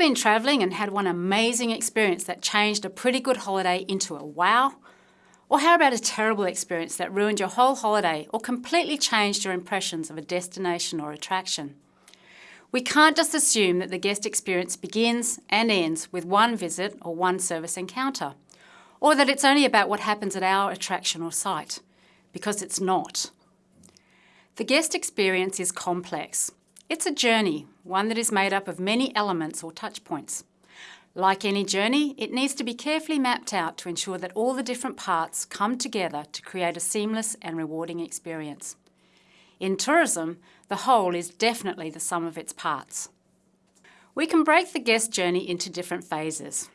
been travelling and had one amazing experience that changed a pretty good holiday into a wow? Or how about a terrible experience that ruined your whole holiday or completely changed your impressions of a destination or attraction? We can't just assume that the guest experience begins and ends with one visit or one service encounter, or that it's only about what happens at our attraction or site, because it's not. The guest experience is complex it's a journey, one that is made up of many elements or touch points. Like any journey, it needs to be carefully mapped out to ensure that all the different parts come together to create a seamless and rewarding experience. In tourism, the whole is definitely the sum of its parts. We can break the guest journey into different phases.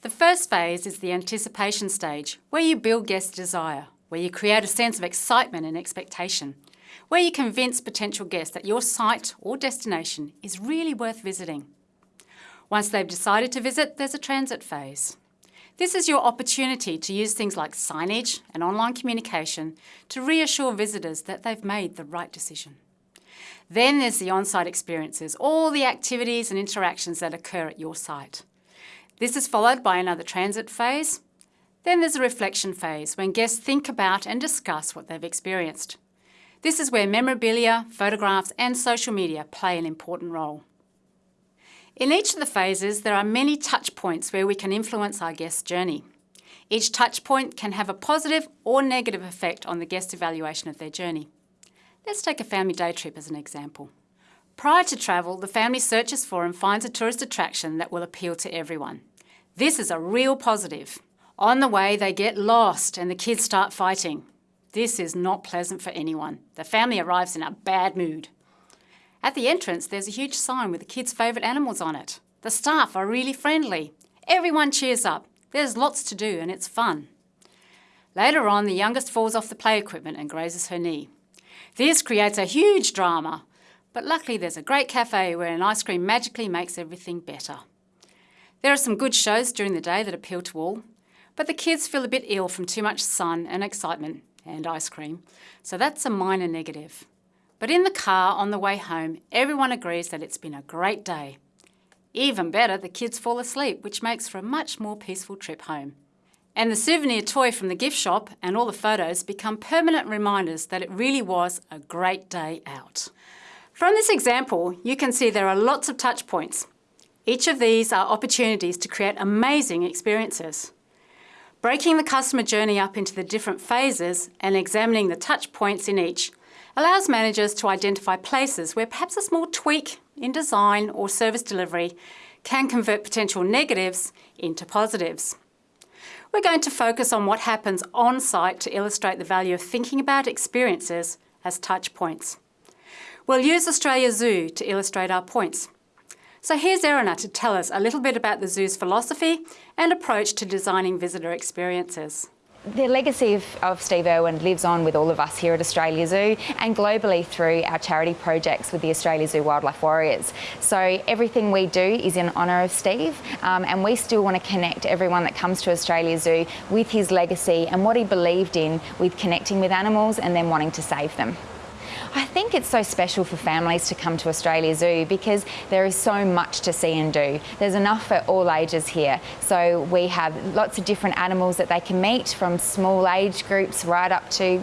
The first phase is the anticipation stage, where you build guest desire, where you create a sense of excitement and expectation where you convince potential guests that your site or destination is really worth visiting. Once they've decided to visit, there's a transit phase. This is your opportunity to use things like signage and online communication to reassure visitors that they've made the right decision. Then there's the on-site experiences, all the activities and interactions that occur at your site. This is followed by another transit phase. Then there's a reflection phase when guests think about and discuss what they've experienced. This is where memorabilia, photographs and social media play an important role. In each of the phases, there are many touch points where we can influence our guest's journey. Each touch point can have a positive or negative effect on the guest evaluation of their journey. Let's take a family day trip as an example. Prior to travel, the family searches for and finds a tourist attraction that will appeal to everyone. This is a real positive. On the way, they get lost and the kids start fighting. This is not pleasant for anyone. The family arrives in a bad mood. At the entrance, there's a huge sign with the kids' favourite animals on it. The staff are really friendly. Everyone cheers up. There's lots to do and it's fun. Later on, the youngest falls off the play equipment and grazes her knee. This creates a huge drama, but luckily there's a great cafe where an ice cream magically makes everything better. There are some good shows during the day that appeal to all, but the kids feel a bit ill from too much sun and excitement and ice cream, so that's a minor negative. But in the car on the way home, everyone agrees that it's been a great day. Even better, the kids fall asleep, which makes for a much more peaceful trip home. And the souvenir toy from the gift shop and all the photos become permanent reminders that it really was a great day out. From this example, you can see there are lots of touch points. Each of these are opportunities to create amazing experiences. Breaking the customer journey up into the different phases and examining the touch points in each allows managers to identify places where perhaps a small tweak in design or service delivery can convert potential negatives into positives. We're going to focus on what happens on site to illustrate the value of thinking about experiences as touch points. We'll use Australia Zoo to illustrate our points. So here's Erina to tell us a little bit about the zoo's philosophy and approach to designing visitor experiences. The legacy of, of, Steve Irwin lives on with all of us here at Australia Zoo and globally through our charity projects with the Australia Zoo Wildlife Warriors. So everything we do is in honour of Steve um, and we still want to connect everyone that comes to Australia Zoo with his legacy and what he believed in with connecting with animals and then wanting to save them. I think it's so special for families to come to Australia Zoo because there is so much to see and do. There's enough for all ages here. So we have lots of different animals that they can meet from small age groups right up to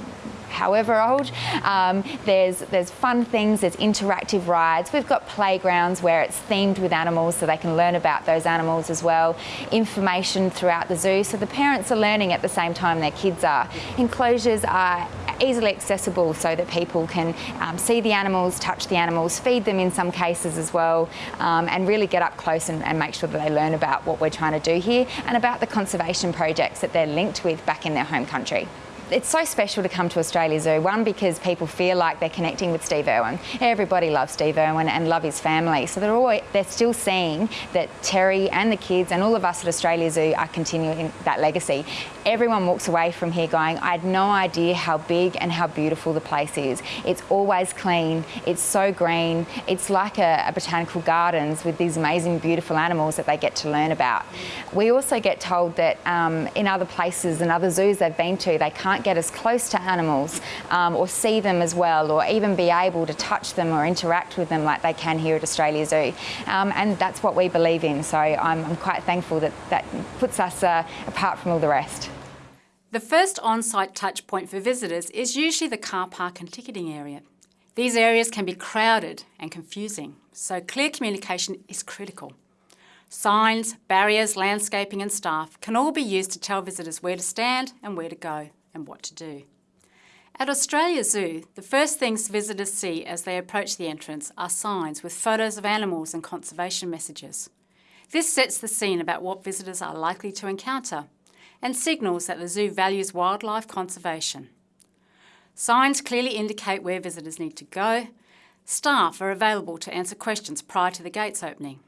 however old. Um, there's, there's fun things, there's interactive rides. We've got playgrounds where it's themed with animals so they can learn about those animals as well. Information throughout the zoo so the parents are learning at the same time their kids are. Enclosures are easily accessible so that people can um, see the animals, touch the animals, feed them in some cases as well, um, and really get up close and, and make sure that they learn about what we're trying to do here and about the conservation projects that they're linked with back in their home country it's so special to come to Australia Zoo. One, because people feel like they're connecting with Steve Irwin. Everybody loves Steve Irwin and love his family. So they're, always, they're still seeing that Terri and the kids and all of us at Australia Zoo are continuing that legacy. Everyone walks away from here going, I had no idea how big and how beautiful the place is. It's always clean. It's so green. It's like a, a botanical gardens with these amazing, beautiful animals that they get to learn about. We also get told that um, in other places and other zoos they've been to, they can't can't get as close to animals um, or see them as well or even be able to touch them or interact with them like they can here at Australia Zoo. Um, and that's what we believe in, so I'm, I'm quite thankful that that puts us uh, apart from all the rest. The first on-site touch point for visitors is usually the car park and ticketing area. These areas can be crowded and confusing, so clear communication is critical. Signs, barriers, landscaping and staff can all be used to tell visitors where to stand and where to go and what to do. At Australia Zoo, the first things visitors see as they approach the entrance are signs with photos of animals and conservation messages. This sets the scene about what visitors are likely to encounter and signals that the zoo values wildlife conservation. Signs clearly indicate where visitors need to go. Staff are available to answer questions prior to the gates opening.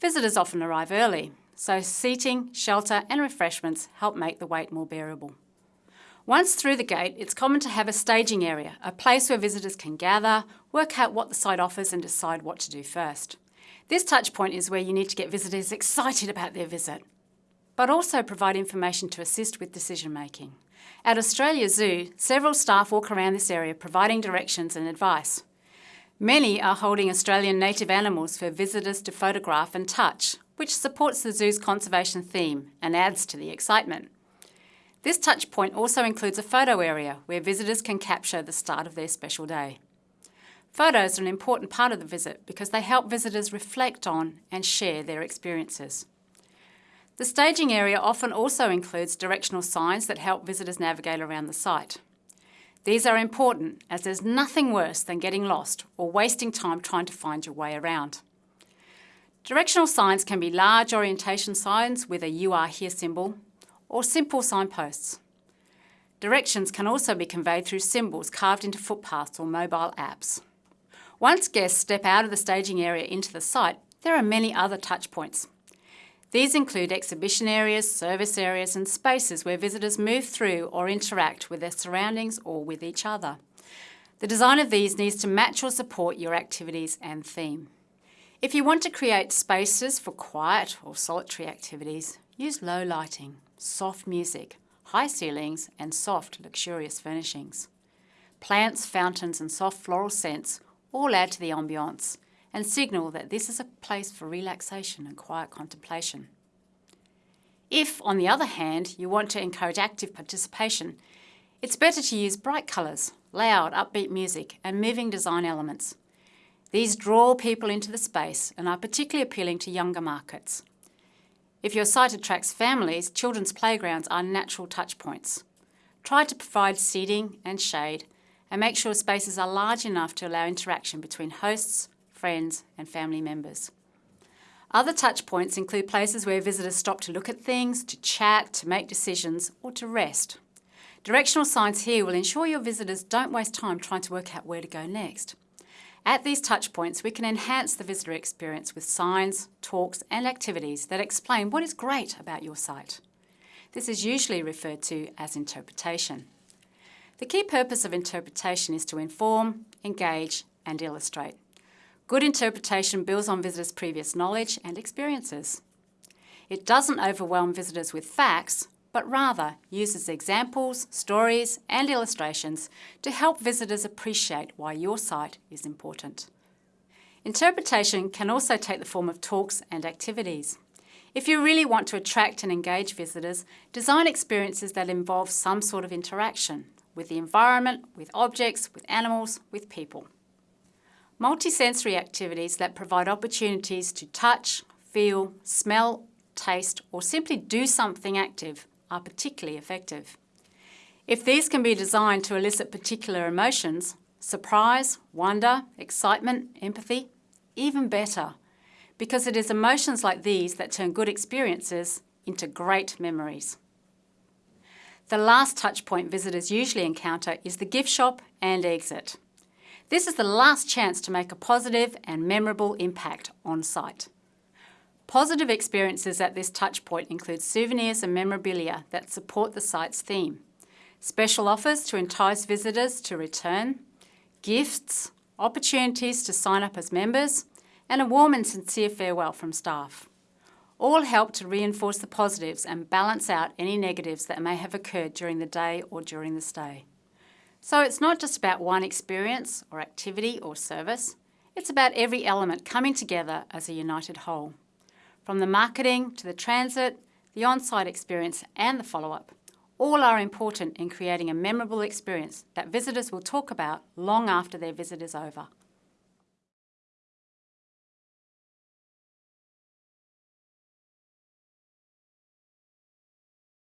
Visitors often arrive early, so seating, shelter and refreshments help make the wait more bearable. Once through the gate, it's common to have a staging area, a place where visitors can gather, work out what the site offers and decide what to do first. This touch point is where you need to get visitors excited about their visit, but also provide information to assist with decision making. At Australia Zoo, several staff walk around this area providing directions and advice. Many are holding Australian native animals for visitors to photograph and touch, which supports the zoo's conservation theme and adds to the excitement. This touch point also includes a photo area where visitors can capture the start of their special day. Photos are an important part of the visit because they help visitors reflect on and share their experiences. The staging area often also includes directional signs that help visitors navigate around the site. These are important as there's nothing worse than getting lost or wasting time trying to find your way around. Directional signs can be large orientation signs with a You Are Here symbol or simple signposts. Directions can also be conveyed through symbols carved into footpaths or mobile apps. Once guests step out of the staging area into the site, there are many other touchpoints. These include exhibition areas, service areas and spaces where visitors move through or interact with their surroundings or with each other. The design of these needs to match or support your activities and theme. If you want to create spaces for quiet or solitary activities, use low lighting, soft music, high ceilings and soft, luxurious furnishings. Plants, fountains and soft floral scents all add to the ambiance and signal that this is a place for relaxation and quiet contemplation. If, on the other hand, you want to encourage active participation, it's better to use bright colours, loud, upbeat music and moving design elements. These draw people into the space and are particularly appealing to younger markets. If your site attracts families, children's playgrounds are natural touchpoints. Try to provide seating and shade and make sure spaces are large enough to allow interaction between hosts, friends and family members. Other touch points include places where visitors stop to look at things, to chat, to make decisions or to rest. Directional signs here will ensure your visitors don't waste time trying to work out where to go next. At these touch points, we can enhance the visitor experience with signs, talks and activities that explain what is great about your site. This is usually referred to as interpretation. The key purpose of interpretation is to inform, engage and illustrate. Good interpretation builds on visitors' previous knowledge and experiences. It doesn't overwhelm visitors with facts, but rather uses examples, stories and illustrations to help visitors appreciate why your site is important. Interpretation can also take the form of talks and activities. If you really want to attract and engage visitors, design experiences that involve some sort of interaction with the environment, with objects, with animals, with people. Multisensory activities that provide opportunities to touch, feel, smell, taste or simply do something active are particularly effective. If these can be designed to elicit particular emotions, surprise, wonder, excitement, empathy, even better, because it is emotions like these that turn good experiences into great memories. The last touchpoint visitors usually encounter is the gift shop and exit. This is the last chance to make a positive and memorable impact on site. Positive experiences at this touchpoint include souvenirs and memorabilia that support the site's theme, special offers to entice visitors to return, gifts, opportunities to sign up as members, and a warm and sincere farewell from staff. all help to reinforce the positives and balance out any negatives that may have occurred during the day or during the stay. So it's not just about one experience or activity or service, it's about every element coming together as a united whole. From the marketing to the transit, the on-site experience and the follow-up, all are important in creating a memorable experience that visitors will talk about long after their visit is over.